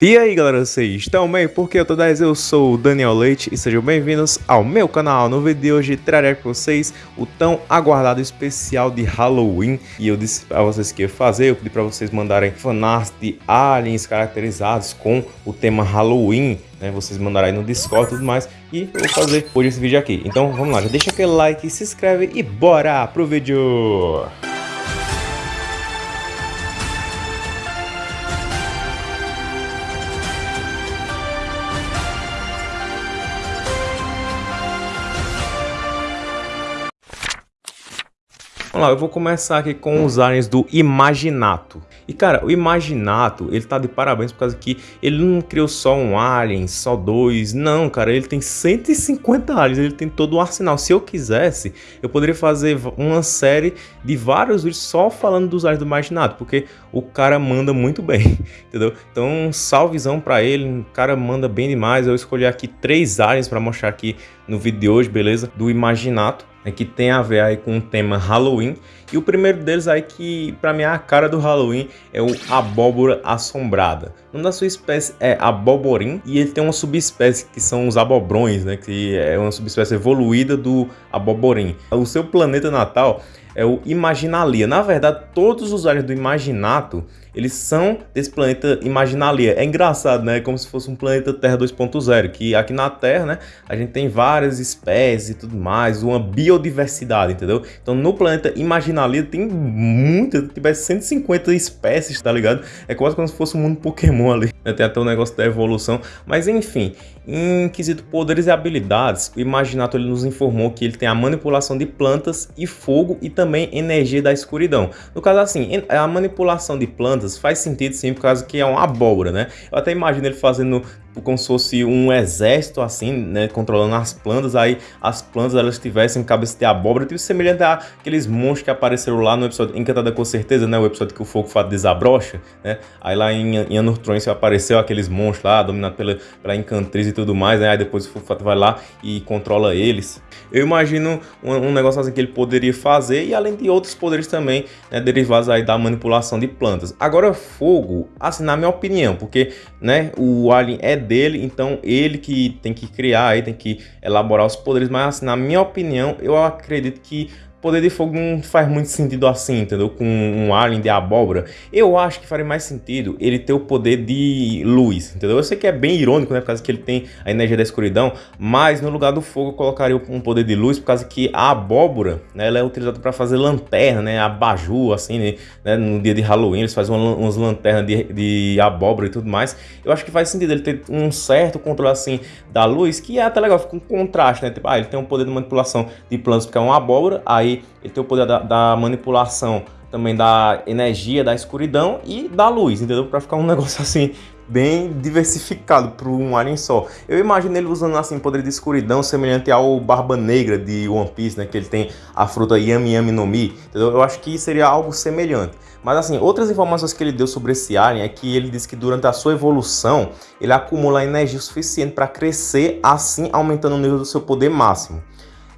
E aí galera, vocês estão bem? Porque eu tô 10, eu sou o Daniel Leite e sejam bem-vindos ao meu canal. No vídeo de hoje trarei para vocês o tão aguardado especial de Halloween E eu disse para vocês que ia fazer, eu pedi para vocês mandarem fanarts de aliens caracterizados com o tema Halloween né, vocês mandaram aí no Discord e tudo mais, e eu vou fazer hoje esse vídeo aqui. Então vamos lá, já deixa aquele like, se inscreve e bora pro vídeo! Vamos lá, eu vou começar aqui com os aliens do Imaginato. E cara, o Imaginato, ele tá de parabéns por causa que ele não criou só um alien, só dois. Não, cara, ele tem 150 aliens, ele tem todo um arsenal. Se eu quisesse, eu poderia fazer uma série de vários vídeos só falando dos aliens do Imaginato, porque o cara manda muito bem, entendeu? Então, salvezão pra ele, o cara manda bem demais. Eu escolhi aqui três aliens para mostrar aqui no vídeo de hoje, beleza? Do Imaginato né, que tem a ver aí com o tema Halloween. E o primeiro deles aí que para mim é a cara do Halloween é o abóbora assombrada. Nome da sua espécie é aboborim e ele tem uma subespécie que são os abobrões, né, que é uma subespécie evoluída do aboborim. O seu planeta natal é o Imaginalia. Na verdade, todos os aliens do Imaginato eles são desse planeta Imaginalia. É engraçado, né? Como se fosse um planeta Terra 2.0, que aqui na Terra, né, a gente tem várias espécies e tudo mais, uma biodiversidade, entendeu? Então no planeta Imaginalia tem muita, tiver 150 espécies, tá ligado? É quase como se fosse um mundo Pokémon ali. Tem até o um negócio da evolução, mas enfim, em quesito poderes e habilidades, o Imaginato ele nos informou que ele tem a manipulação de plantas e fogo e também energia da escuridão. No caso assim, a manipulação de plantas faz sentido sim, por causa que é uma abóbora, né? Eu até imagino ele fazendo como se fosse um exército assim, né, controlando as plantas, aí as plantas elas tivessem cabeça de abóbora, tipo semelhante àqueles monstros que apareceram lá no episódio Encantada com certeza, né, o episódio que o fogo fato desabrocha, né, aí lá em, em Anor apareceu aqueles monstros lá, dominados pela, pela Encantriz e tudo mais, né, aí depois o fogo fato vai lá e controla eles. Eu imagino um, um, negócio assim que ele poderia fazer e além de outros poderes também, né, derivados aí da manipulação de plantas. Agora fogo, assim, na minha opinião, porque, né, o Alien é dele, então ele que tem que criar, aí tem que elaborar os poderes, mas assim, na minha opinião, eu acredito que poder de fogo não faz muito sentido assim, entendeu? Com um alien de abóbora. Eu acho que faria mais sentido ele ter o poder de luz, entendeu? Eu sei que é bem irônico, né? Por causa que ele tem a energia da escuridão, mas no lugar do fogo eu colocaria um poder de luz, por causa que a abóbora, né? Ela é utilizada para fazer lanterna, né? Abajur, assim, né? né? No dia de Halloween eles fazem uma, umas lanternas de, de abóbora e tudo mais. Eu acho que faz sentido ele ter um certo controle, assim, da luz, que é até legal, fica um contraste, né? Tipo, ah, ele tem um poder de manipulação de plantas porque é uma abóbora, aí aí ele tem o poder da, da manipulação também da energia, da escuridão e da luz, entendeu? Para ficar um negócio assim bem diversificado para um alien só. Eu imagino ele usando assim poder de escuridão semelhante ao Barba Negra de One Piece, né, que ele tem a fruta Yami Yami no Mi, entendeu? Eu acho que seria algo semelhante. Mas assim, outras informações que ele deu sobre esse alien é que ele disse que durante a sua evolução, ele acumula energia suficiente para crescer, assim aumentando o nível do seu poder máximo.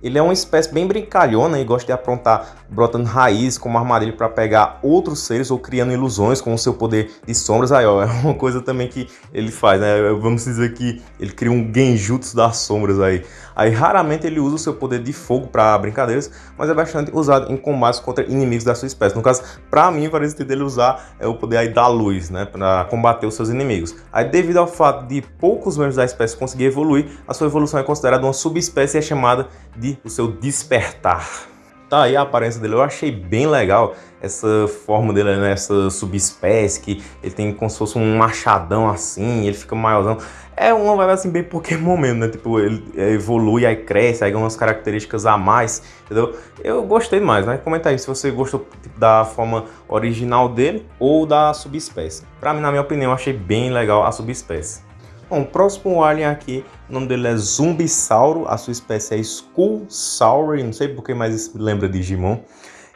Ele é uma espécie bem brincalhona e gosta de aprontar brotando raízes como armadilha para pegar outros seres ou criando ilusões com o seu poder de sombras. Aí, ó, é uma coisa também que ele faz, né? Vamos dizer que ele cria um genjutsu das sombras aí. Aí, raramente ele usa o seu poder de fogo para brincadeiras, mas é bastante usado em combates contra inimigos da sua espécie. No caso, para mim, parece que dele usar é o poder aí da luz, né? Para combater os seus inimigos. Aí, devido ao fato de poucos membros da espécie conseguir evoluir, a sua evolução é considerada uma subespécie e é chamada de o seu despertar. Tá aí a aparência dele, eu achei bem legal essa forma dele, né? essa subespécie, que ele tem como se fosse um machadão assim, ele fica maiorzão. É uma vibe assim bem Pokémon mesmo, né? Tipo, ele evolui, aí cresce, aí ganha umas características a mais, entendeu? Eu gostei mais, né? Comenta aí se você gostou tipo, da forma original dele ou da subespécie. Pra mim, na minha opinião, eu achei bem legal a subespécie. Bom, o próximo alien aqui, o nome dele é Zumbissauro, a sua espécie é Skullsaur, não sei porque mais lembra de Digimon.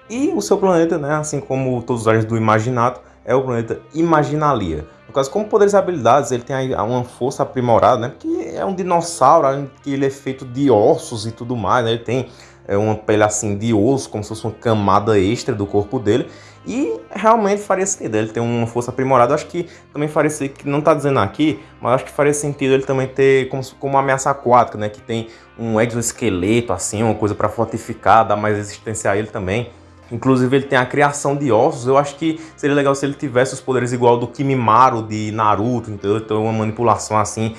E o seu planeta, né, assim como todos os aliens do Imaginato, é o planeta Imaginalia. No caso, como poderes e habilidades, ele tem uma força aprimorada, né? Porque é um dinossauro, que ele é feito de ossos e tudo mais, né? Ele tem é uma pele assim de osso, como se fosse uma camada extra do corpo dele. E realmente faria sentido ele ter uma força aprimorada. Acho que também faria sentido, que não está dizendo aqui, mas acho que faria sentido ele também ter como, como uma ameaça aquática, né? Que tem um exoesqueleto, assim, uma coisa para fortificar, dar mais resistência a ele também. Inclusive ele tem a criação de ossos. Eu acho que seria legal se ele tivesse os poderes igual do Kimimaro de Naruto, entendeu? Então uma manipulação assim,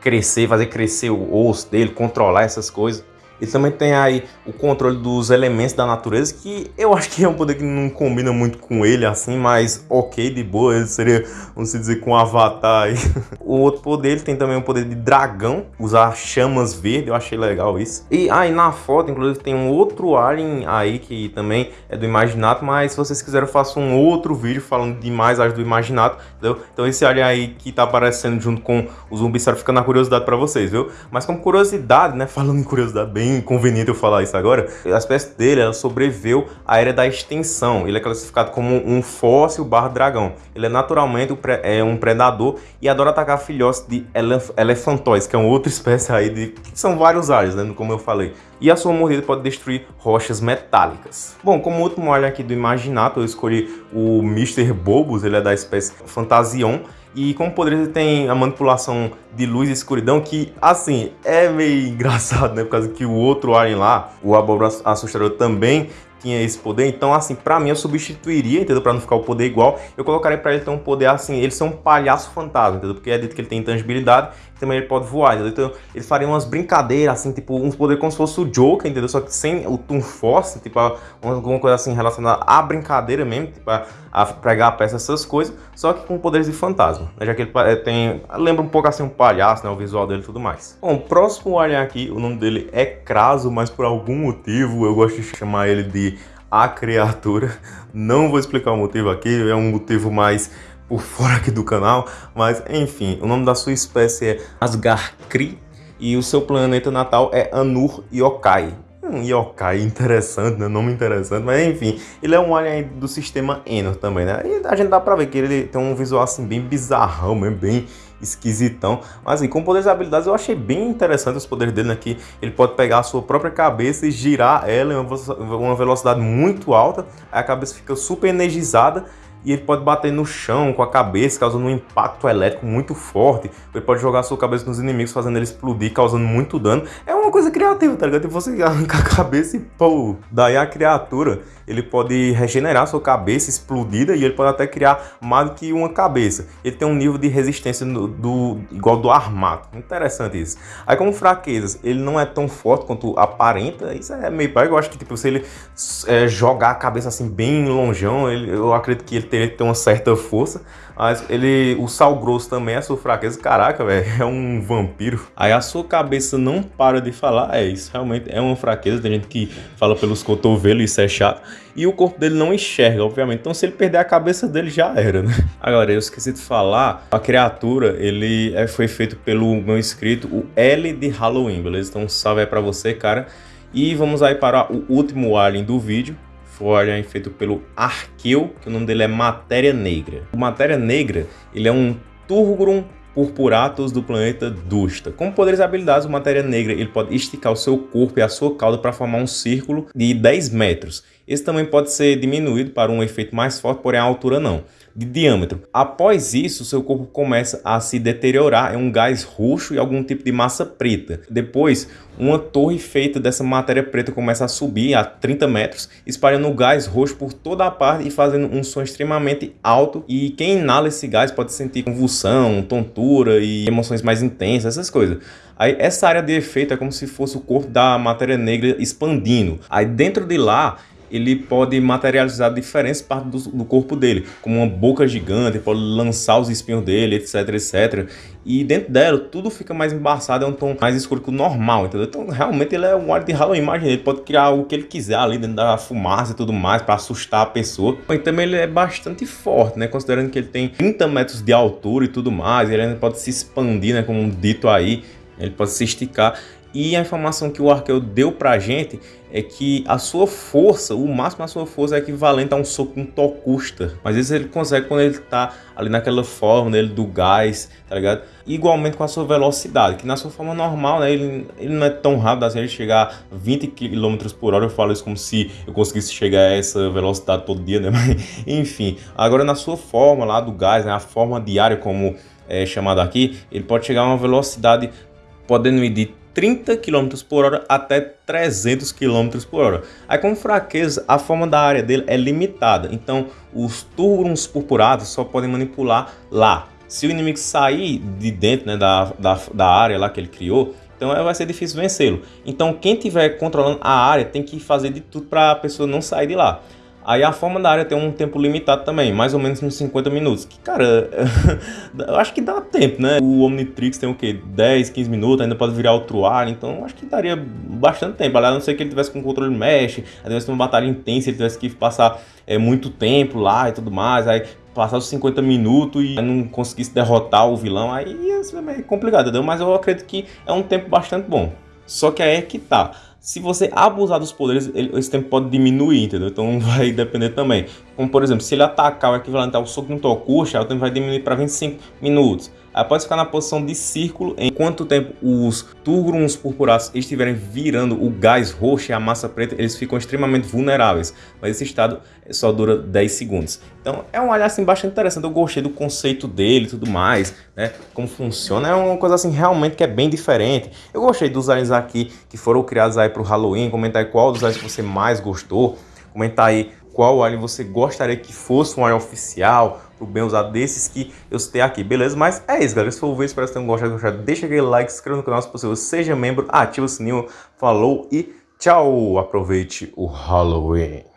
crescer, fazer crescer o osso dele, controlar essas coisas. Ele também tem aí o controle dos elementos da natureza, que eu acho que é um poder que não combina muito com ele, assim, mas ok, de boa, ele seria, vamos dizer, com um avatar aí. O outro poder, ele tem também o poder de dragão, usar chamas verdes, eu achei legal isso. E aí na foto, inclusive, tem um outro alien aí, que também é do Imaginato, mas se vocês quiserem eu faço um outro vídeo falando de mais as do Imaginato, entendeu? Então esse alien aí que tá aparecendo junto com o zumbi, fica na curiosidade pra vocês, viu? Mas como curiosidade, né, falando em curiosidade bem bem inconveniente eu falar isso agora, a espécie dele ela sobreviveu à era da extinção. Ele é classificado como um fóssil barra dragão. Ele é naturalmente é um predador e adora atacar filhotes de elef elefantóis, que é uma outra espécie aí de... são vários alhos, né, como eu falei. E a sua mordida pode destruir rochas metálicas. Bom, como último alho aqui do Imaginato, eu escolhi o Mr. Bobos, ele é da espécie Fantasion. E como poder ele tem a manipulação de luz e escuridão, que, assim, é meio engraçado, né? Por causa que o outro alien lá, o abóbora assustador, também tinha esse poder. Então, assim, pra mim eu substituiria, entendeu? Pra não ficar o poder igual, eu colocaria pra ele ter um poder assim, ele ser um palhaço fantasma, entendeu? Porque é dito que ele tem intangibilidade também ele pode voar, entendeu? Então ele faria umas brincadeiras, assim, tipo, uns poderes como se fosse o Joker, entendeu? Só que sem o Toon Force, tipo, alguma coisa assim relacionada à brincadeira mesmo, tipo, a, a pregar a peça, essas coisas, só que com poderes de fantasma, né? Já que ele eh, tem, lembra um pouco assim um palhaço, né? O visual dele e tudo mais. Bom, o próximo alien aqui, o nome dele é Craso, mas por algum motivo eu gosto de chamar ele de a criatura. Não vou explicar o motivo aqui, é um motivo mais por fora aqui do canal, mas enfim, o nome da sua espécie é Asgarkri e o seu planeta natal é Anur Yokai. Um yokai interessante, né? Nome interessante, mas enfim, ele é um alien do sistema Enor também, né? E a gente dá pra ver que ele tem um visual assim bem bizarrão, mesmo, bem esquisitão. Mas assim, com poderes e habilidades eu achei bem interessante os poderes dele aqui. Né? Ele pode pegar a sua própria cabeça e girar ela em uma velocidade muito alta, aí a cabeça fica super energizada e ele pode bater no chão com a cabeça, causando um impacto elétrico muito forte. Ele pode jogar sua cabeça nos inimigos, fazendo eles explodir, causando muito dano. É uma coisa criativa, tá ligado? Tipo, você arrancar a cabeça e pô, daí a criatura, ele pode regenerar sua cabeça explodida e ele pode até criar mais do que uma cabeça. Ele tem um nível de resistência do, do igual do armato. Interessante isso. Aí como fraquezas, ele não é tão forte quanto aparenta. Isso é meio. Eu acho que tipo, se ele é, jogar a cabeça assim bem longeão, ele, eu acredito que ele que ter uma certa força. Mas ele, o sal grosso também é sua fraqueza. Caraca, velho, é um vampiro. Aí a sua cabeça não para de falar. É, isso realmente é uma fraqueza. Tem gente que fala pelos cotovelos, isso é chato. E o corpo dele não enxerga, obviamente. Então se ele perder a cabeça dele, já era, né? Agora, eu esqueci de falar. A criatura, ele é, foi feito pelo meu inscrito, o L de Halloween, beleza? Então salve aí pra você, cara. E vamos aí para o último alien do vídeo, foi feito pelo Arqueu, que o nome dele é Matéria Negra. O Matéria Negra, ele é um Turgrum purpuratus do planeta Dusta. Com poderes e habilidades, o Matéria Negra ele pode esticar o seu corpo e a sua cauda para formar um círculo de 10 metros. Esse também pode ser diminuído para um efeito mais forte, porém a altura não de diâmetro. Após isso, seu corpo começa a se deteriorar em um gás roxo e algum tipo de massa preta. Depois, uma torre feita dessa matéria preta começa a subir a 30 metros, espalhando o gás roxo por toda a parte e fazendo um som extremamente alto. E quem inala esse gás pode sentir convulsão, tontura e emoções mais intensas, essas coisas. Aí essa área de efeito é como se fosse o corpo da matéria negra expandindo. Aí dentro de lá ele pode materializar diferentes partes do, do, corpo dele, como uma boca gigante, pode lançar os espinhos dele, etc, etc. E dentro dela, tudo fica mais embaçado, é um tom mais escuro que o normal, entendeu? Então, realmente, ele é um óleo de Halloween, imagina, ele pode criar o que ele quiser ali dentro da fumaça e tudo mais, para assustar a pessoa. E também ele é bastante forte, né? Considerando que ele tem 30 metros de altura e tudo mais, ele ainda pode se expandir, né? Como dito aí, ele pode se esticar. E a informação que o Arqueu deu pra gente é que a sua força, o máximo da sua força é equivalente a um soco com Tocusta. Mas isso ele consegue quando ele tá ali naquela forma dele do gás, tá ligado? Igualmente com a sua velocidade, que na sua forma normal, né, ele, ele não é tão rápido assim, ele chegar a 20 km por hora, eu falo isso como se eu conseguisse chegar a essa velocidade todo dia, né? Mas, enfim, agora na sua forma lá do gás, né, a forma diária como é chamada aqui, ele pode chegar a uma velocidade podendo medir 30 km por hora até 300 km por hora. Aí como fraqueza, a forma da área dele é limitada, então os turbos purpurados só podem manipular lá. Se o inimigo sair de dentro né, da, da, da área lá que ele criou, então vai ser difícil vencê-lo. Então quem estiver controlando a área tem que fazer de tudo para a pessoa não sair de lá. Aí a forma da área tem um tempo limitado também, mais ou menos uns 50 minutos. Que, cara, eu acho que dá tempo, né? O Omnitrix tem o quê? 10, 15 minutos, ainda pode virar outro ar, então acho que daria bastante tempo. A não ser que ele tivesse com controle mesh, aí tivesse uma batalha intensa, ele tivesse que passar é, muito tempo lá e tudo mais, aí passar os 50 minutos e não conseguisse derrotar o vilão, aí ia ser meio complicado, entendeu? Mas eu acredito que é um tempo bastante bom. Só que aí é que tá. Se você abusar dos poderes, ele, esse tempo pode diminuir, entendeu? Então vai depender também. Como por exemplo, se ele atacar o equivalente ao soco no Tokushi, o tempo vai diminuir para 25 minutos. Aí pode ficar na posição de círculo enquanto tempo os Turgrons purpurados estiverem virando o gás roxo e a massa preta, eles ficam extremamente vulneráveis. Mas esse estado só dura 10 segundos. Então é um olhar assim bastante interessante. Eu gostei do conceito dele e tudo mais, né? Como funciona. É uma coisa assim realmente que é bem diferente. Eu gostei dos aliens aqui que foram criados aí para o Halloween. Comentar qual dos aliens você mais gostou. Comentar aí qual alien você gostaria que fosse um alien oficial, pro bem usado desses que eu citei aqui, beleza? Mas é isso, galera. Se for ver, espero que tenham gostado, gostado. Deixa aquele like, se inscreva no canal se possível, seja membro, ativa o sininho, falou e tchau! Aproveite o Halloween!